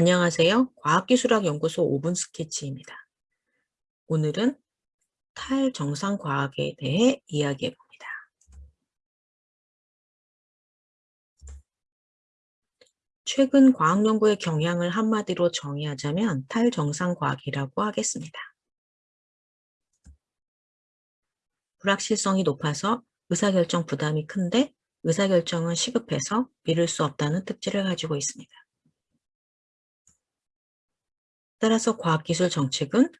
안녕하세요. 과학기술학연구소 5분 스케치입니다. 오늘은 탈정상과학에 대해 이야기해 봅니다. 최근 과학연구의 경향을 한마디로 정의하자면 탈정상과학이라고 하겠습니다. 불확실성이 높아서 의사결정 부담이 큰데 의사결정은 시급해서 미룰 수 없다는 특질을 가지고 있습니다. 따라서 과학기술 정책은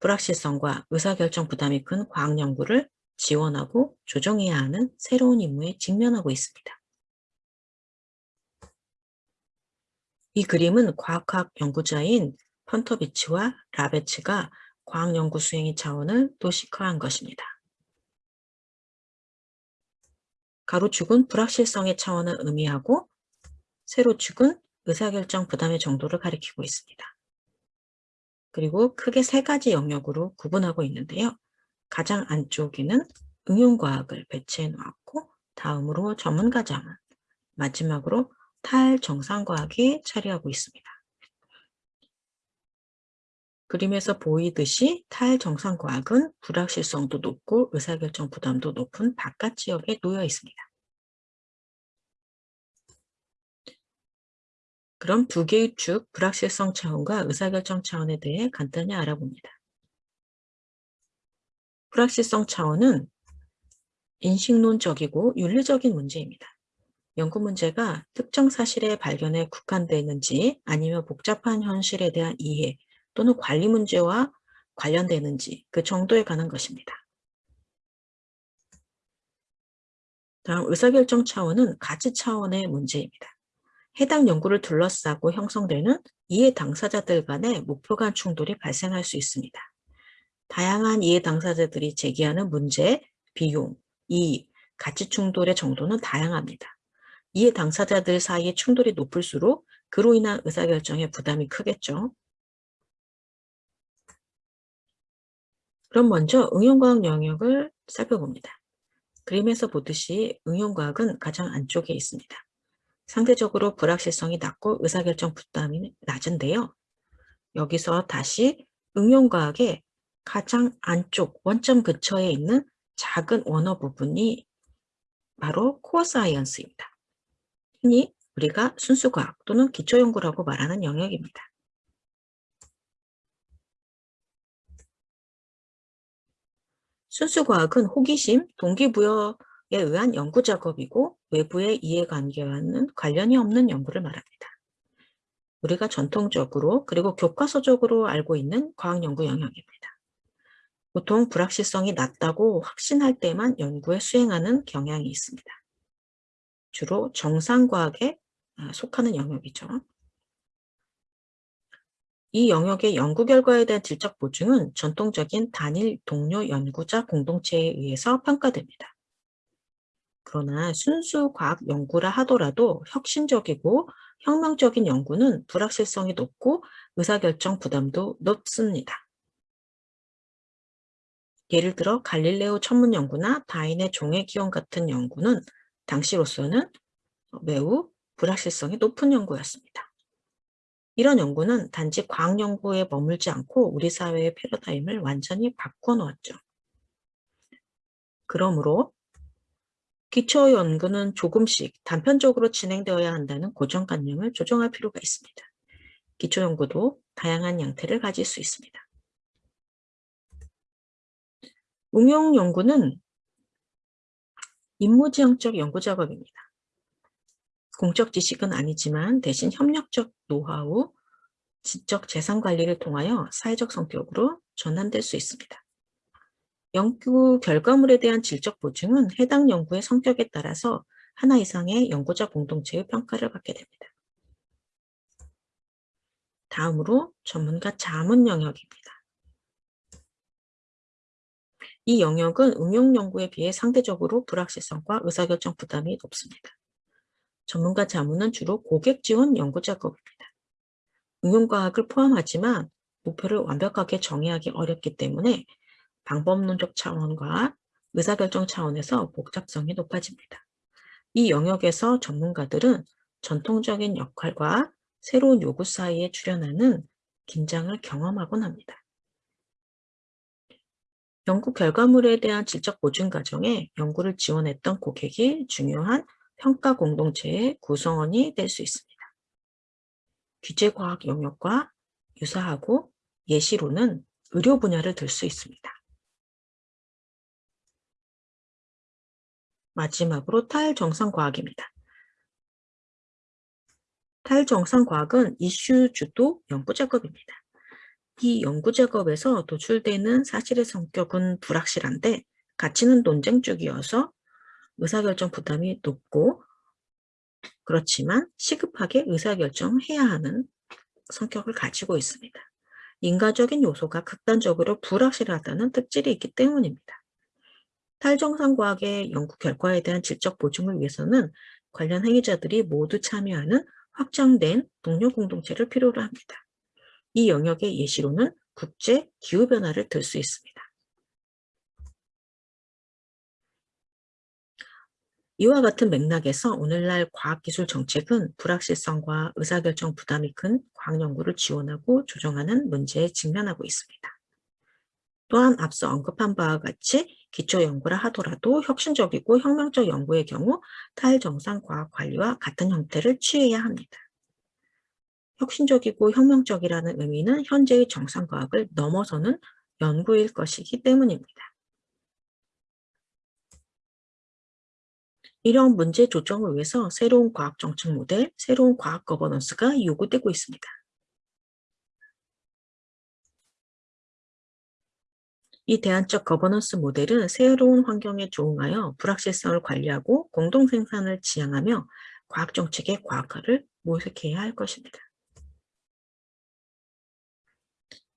불확실성과 의사결정 부담이 큰 과학연구를 지원하고 조정해야 하는 새로운 임무에 직면하고 있습니다. 이 그림은 과학학 연구자인 펀터비치와 라베츠가 과학연구 수행의 차원을 도식화한 것입니다. 가로축은 불확실성의 차원을 의미하고 세로축은 의사결정 부담의 정도를 가리키고 있습니다. 그리고 크게 세 가지 영역으로 구분하고 있는데요. 가장 안쪽에는 응용과학을 배치해 놓았고 다음으로 전문가 자문, 마지막으로 탈정상과학이 차리하고 있습니다. 그림에서 보이듯이 탈정상과학은 불확실성도 높고 의사결정 부담도 높은 바깥 지역에 놓여 있습니다. 그럼 두 개의 축, 불확실성 차원과 의사결정 차원에 대해 간단히 알아봅니다. 불확실성 차원은 인식론적이고 윤리적인 문제입니다. 연구 문제가 특정 사실의 발견에 국한되어 있는지 아니면 복잡한 현실에 대한 이해 또는 관리 문제와 관련되는지 그 정도에 관한 것입니다. 다음 의사결정 차원은 가치 차원의 문제입니다. 해당 연구를 둘러싸고 형성되는 이해 당사자들 간의 목표 간 충돌이 발생할 수 있습니다. 다양한 이해 당사자들이 제기하는 문제, 비용, 이익, 가치 충돌의 정도는 다양합니다. 이해 당사자들 사이의 충돌이 높을수록 그로 인한 의사결정에 부담이 크겠죠. 그럼 먼저 응용과학 영역을 살펴봅니다. 그림에서 보듯이 응용과학은 가장 안쪽에 있습니다. 상대적으로 불확실성이 낮고 의사결정 부담이 낮은데요. 여기서 다시 응용과학의 가장 안쪽 원점 근처에 있는 작은 원어 부분이 바로 코어 사이언스입니다. 흔히 우리가 순수과학 또는 기초연구라고 말하는 영역입니다. 순수과학은 호기심, 동기부여 에 의한 연구 작업이고 외부의 이해관계와는 관련이 없는 연구를 말합니다. 우리가 전통적으로 그리고 교과서적으로 알고 있는 과학연구 영역입니다. 보통 불확실성이 낮다고 확신할 때만 연구에 수행하는 경향이 있습니다. 주로 정상과학에 아, 속하는 영역이죠. 이 영역의 연구 결과에 대한 질적 보증은 전통적인 단일 동료 연구자 공동체에 의해서 평가됩니다. 그러나 순수 과학 연구라 하더라도 혁신적이고 혁명적인 연구는 불확실성이 높고 의사결정 부담도 높습니다. 예를 들어 갈릴레오 천문 연구나 다인의 종의 기원 같은 연구는 당시로서는 매우 불확실성이 높은 연구였습니다. 이런 연구는 단지 과학 연구에 머물지 않고 우리 사회의 패러다임을 완전히 바꿔놓았죠. 그러므로 기초 연구는 조금씩 단편적으로 진행되어야 한다는 고정관념을 조정할 필요가 있습니다. 기초 연구도 다양한 양태를 가질 수 있습니다. 응용 연구는 임무지향적 연구 작업입니다. 공적 지식은 아니지만 대신 협력적 노하우, 지적 재산 관리를 통하여 사회적 성격으로 전환될 수 있습니다. 연구 결과물에 대한 질적 보증은 해당 연구의 성격에 따라서 하나 이상의 연구자 공동체의 평가를 받게 됩니다. 다음으로 전문가 자문 영역입니다. 이 영역은 응용 연구에 비해 상대적으로 불확실성과 의사결정 부담이 높습니다. 전문가 자문은 주로 고객 지원 연구 작업입니다. 응용과학을 포함하지만 목표를 완벽하게 정의하기 어렵기 때문에 방법론적 차원과 의사결정 차원에서 복잡성이 높아집니다. 이 영역에서 전문가들은 전통적인 역할과 새로운 요구 사이에 출현하는 긴장을 경험하곤 합니다. 연구 결과물에 대한 질적 보증 과정에 연구를 지원했던 고객이 중요한 평가 공동체의 구성원이 될 수 있습니다. 규제과학 영역과 유사하고 예시로는 의료 분야를 들 수 있습니다. 마지막으로 탈정상과학입니다. 탈정상과학은 이슈 주도 연구 작업입니다. 이 연구 작업에서 도출되는 사실의 성격은 불확실한데 가치는 논쟁 쪽이어서 의사결정 부담이 높고 그렇지만 시급하게 의사결정해야 하는 성격을 가지고 있습니다. 인과적인 요소가 극단적으로 불확실하다는 특질이 있기 때문입니다. 탈정상과학의 연구 결과에 대한 질적 보증을 위해서는 관련 행위자들이 모두 참여하는 확장된 동료 공동체를 필요로 합니다. 이 영역의 예시로는 국제 기후변화를 들 수 있습니다. 이와 같은 맥락에서 오늘날 과학기술 정책은 불확실성과 의사결정 부담이 큰 과학연구를 지원하고 조정하는 문제에 직면하고 있습니다. 또한 앞서 언급한 바와 같이 기초 연구라 하더라도 혁신적이고 혁명적 연구의 경우 탈정상 과학 관리와 같은 형태를 취해야 합니다. 혁신적이고 혁명적이라는 의미는 현재의 정상과학을 넘어서는 연구일 것이기 때문입니다. 이런 문제 조정을 위해서 새로운 과학 정책 모델, 새로운 과학 거버넌스가 요구되고 있습니다. 이 대안적 거버넌스 모델은 새로운 환경에 조응하여 불확실성을 관리하고 공동 생산을 지향하며 과학 정책의 과학화를 모색해야 할 것입니다.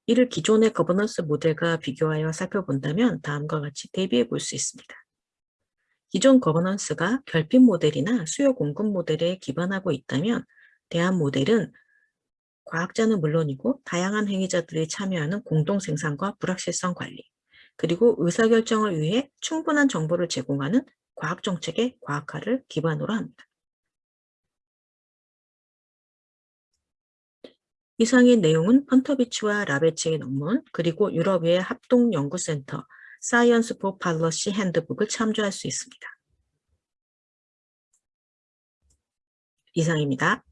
이를 기존의 거버넌스 모델과 비교하여 살펴본다면 다음과 같이 대비해 볼 수 있습니다. 기존 거버넌스가 결핍 모델이나 수요 공급 모델에 기반하고 있다면 대안 모델은 과학자는 물론이고 다양한 행위자들이 참여하는 공동 생산과 불확실성 관리, 그리고 의사결정을 위해 충분한 정보를 제공하는 과학정책의 과학화를 기반으로 합니다. 이상의 내용은 펀토비치와 라베츠의 논문 그리고 유럽의 합동연구센터 Science for Policy Handbook을 참조할 수 있습니다. 이상입니다.